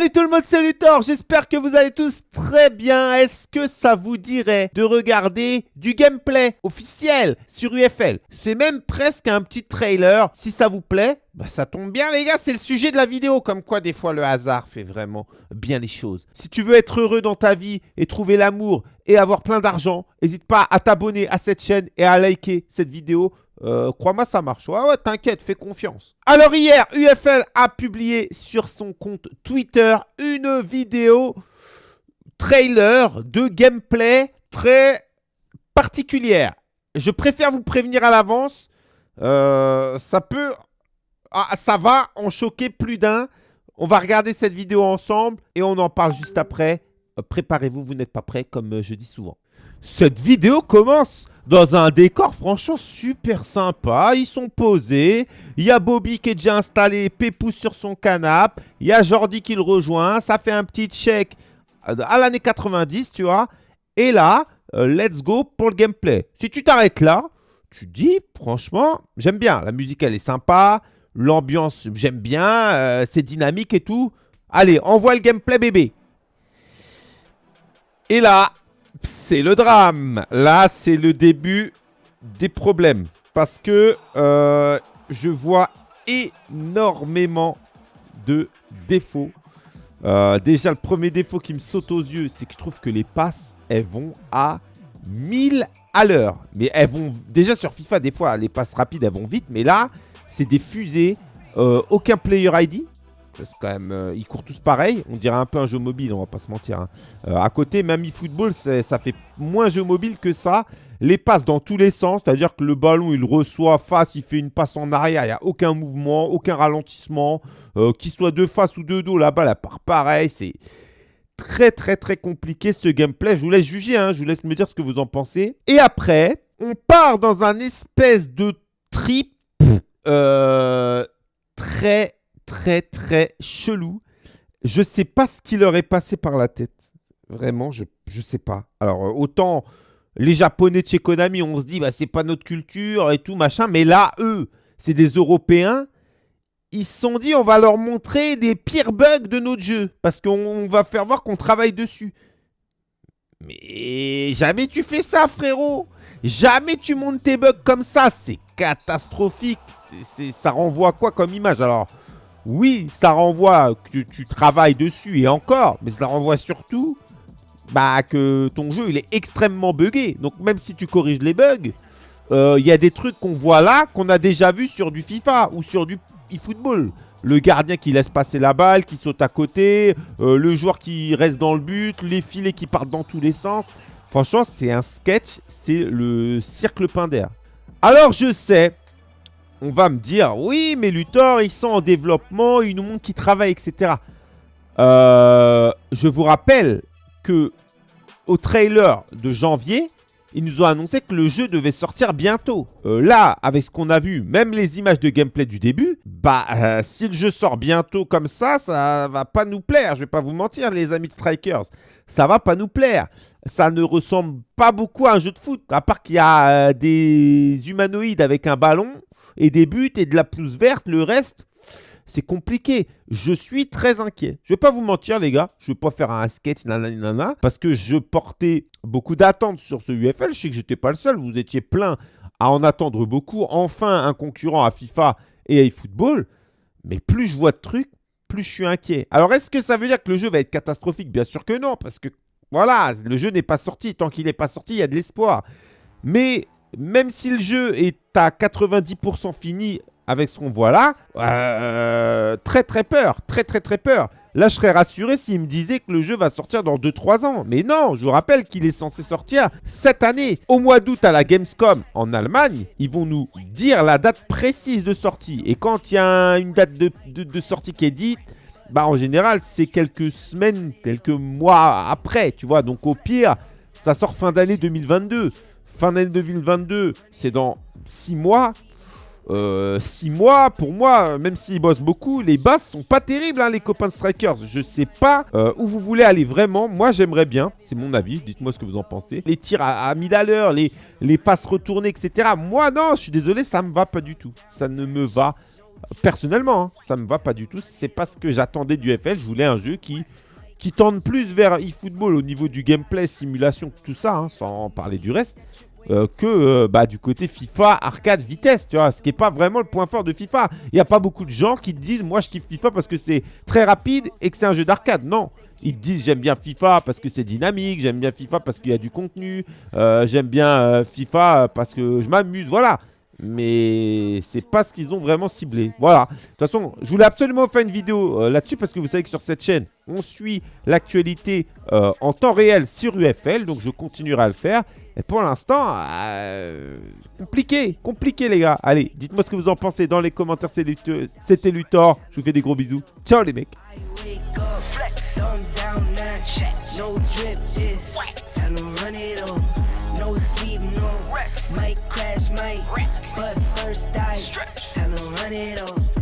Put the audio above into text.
Salut tout le monde, c'est Luthor, j'espère que vous allez tous très bien. Est-ce que ça vous dirait de regarder du gameplay officiel sur UFL C'est même presque un petit trailer. Si ça vous plaît, bah ça tombe bien les gars, c'est le sujet de la vidéo. Comme quoi des fois le hasard fait vraiment bien les choses. Si tu veux être heureux dans ta vie et trouver l'amour et avoir plein d'argent, n'hésite pas à t'abonner à cette chaîne et à liker cette vidéo. Euh, crois-moi, ça marche. Ouais, ouais, t'inquiète, fais confiance. Alors hier, UFL a publié sur son compte Twitter une vidéo trailer de gameplay très particulière. Je préfère vous prévenir à l'avance. Euh, ça peut... Ah, ça va en choquer plus d'un. On va regarder cette vidéo ensemble et on en parle juste après. Euh, préparez-vous, vous, n'êtes pas prêts, comme je dis souvent. Cette vidéo commence dans un décor franchement super sympa. Ils sont posés. Il y a Bobby qui est déjà installé, Pépousse sur son canapé. Il y a Jordi qui le rejoint. Ça fait un petit check à l'année 90, tu vois. Et là, euh, let's go pour le gameplay. Si tu t'arrêtes là, tu dis, franchement, j'aime bien. La musique, elle est sympa. L'ambiance, j'aime bien. Euh, c'est dynamique et tout. Allez, envoie le gameplay, bébé. Et là, c'est le drame. Là, c'est le début des problèmes. Parce que euh, je vois énormément de défauts. Euh, déjà, le premier défaut qui me saute aux yeux, c'est que je trouve que les passes, elles vont à 1000 à l'heure. Mais elles vont... Déjà, sur FIFA, des fois, les passes rapides, elles vont vite. Mais là, c'est des fusées. Euh, aucun player ID quand même, euh, ils courent tous pareil. On dirait un peu un jeu mobile, on va pas se mentir. Hein. Euh, à côté, même eFootball, ça fait moins jeu mobile que ça. Les passes dans tous les sens, c'est-à-dire que le ballon, il reçoit face, il fait une passe en arrière, il n'y a aucun mouvement, aucun ralentissement. Euh, qu'il soit de face ou de dos, la balle, elle part pareil. C'est très, très, très compliqué ce gameplay. Je vous laisse juger, hein. je vous laisse me dire ce que vous en pensez. Et après, on part dans un espèce de trip très très très chelou. Je sais pas ce qui leur est passé par la tête. Vraiment, je, je sais pas. Alors, euh, autant les Japonais de chez Konami, on se dit, bah, c'est pas notre culture et tout, machin. Mais là, eux, c'est des Européens. Ils se sont dit, on va leur montrer des pires bugs de notre jeu. Parce qu'on va faire voir qu'on travaille dessus. Mais jamais tu fais ça, frérot. Jamais tu montes tes bugs comme ça. C'est catastrophique. Ça renvoie quoi comme image? Alors, oui, ça renvoie que tu travailles dessus et encore, mais ça renvoie surtout bah, que ton jeu il est extrêmement buggé. Donc même si tu corriges les bugs, euh, il y a des trucs qu'on voit là qu'on a déjà vu sur du FIFA ou sur du eFootball. Le gardien qui laisse passer la balle, qui saute à côté, euh, le joueur qui reste dans le but, les filets qui partent dans tous les sens. Franchement, c'est un sketch, c'est le cirque d'air. Alors je sais, on va me dire, oui, mais Luthor, ils sont en développement, ils nous montrent qu'ils travaillent, etc. Euh, je vous rappelle que au trailer de janvier, ils nous ont annoncé que le jeu devait sortir bientôt. Euh, là, avec ce qu'on a vu, même les images de gameplay du début, bah, euh, si le jeu sort bientôt comme ça, ça va pas nous plaire. Je vais pas vous mentir, les amis de Strikers. Ça va pas nous plaire. Ça ne ressemble pas beaucoup à un jeu de foot, à part qu'il y a des humanoïdes avec un ballon et des buts et de la pelouse verte. Le reste, c'est compliqué. Je suis très inquiet. Je vais pas vous mentir, les gars. Je vais pas faire un sketch, nanana, parce que je portais beaucoup d'attentes sur ce UFL. Je sais que j'étais pas le seul. Vous étiez plein à en attendre beaucoup. Enfin, un concurrent à FIFA et à eFootball. Mais plus je vois de trucs, plus je suis inquiet. Alors, est-ce que ça veut dire que le jeu va être catastrophique? Bien sûr que non, parce que voilà, le jeu n'est pas sorti. Tant qu'il n'est pas sorti, il y a de l'espoir. Mais même si le jeu est à 90% fini avec ce qu'on voit là, euh, très très peur, très très très peur. Là, je serais rassuré s'il me disait que le jeu va sortir dans 2-3 ans. Mais non, je vous rappelle qu'il est censé sortir cette année. Au mois d'août à la Gamescom en Allemagne, ils vont nous dire la date précise de sortie. Et quand il y a une date de, de sortie qui est dite, bah en général, c'est quelques semaines, quelques mois après, tu vois. Donc au pire, ça sort fin d'année 2022. Fin d'année 2022, c'est dans 6 mois. 6 euh, mois, pour moi, même s'ils bossent beaucoup, les bases sont pas terribles, hein, les copains de Strikers. Je sais pas euh, où vous voulez aller vraiment. Moi, j'aimerais bien, c'est mon avis, dites-moi ce que vous en pensez. Les tirs à, à 1000 à l'heure, les, les passes retournées, etc. Moi, non, je suis désolé, ça me va pas du tout. Ça ne me va Personnellement, hein, ça me va pas du tout. C'est pas ce que j'attendais du FL. Je voulais un jeu qui, qui tende plus vers eFootball au niveau du gameplay, simulation, tout ça, hein, sans parler du reste. Euh, que euh, bah, du côté FIFA, arcade, vitesse, tu vois, ce qui n'est pas vraiment le point fort de FIFA. Il n'y a pas beaucoup de gens qui te disent, moi je kiffe FIFA parce que c'est très rapide et que c'est un jeu d'arcade. Non, ils te disent j'aime bien FIFA parce que c'est dynamique, j'aime bien FIFA parce qu'il y a du contenu, euh, j'aime bien FIFA parce que je m'amuse, voilà mais c'est pas ce qu'ils ont vraiment ciblé. Voilà. De toute façon, je voulais absolument faire une vidéo euh, là-dessus parce que vous savez que sur cette chaîne, on suit l'actualité euh, en temps réel sur UFL, donc je continuerai à le faire. Et pour l'instant, euh, compliqué, compliqué les gars. Allez, dites-moi ce que vous en pensez dans les commentaires. C'était Luthor, je vous fais des gros bisous. Ciao les mecs. Might crash, might, but first I tell them run it up.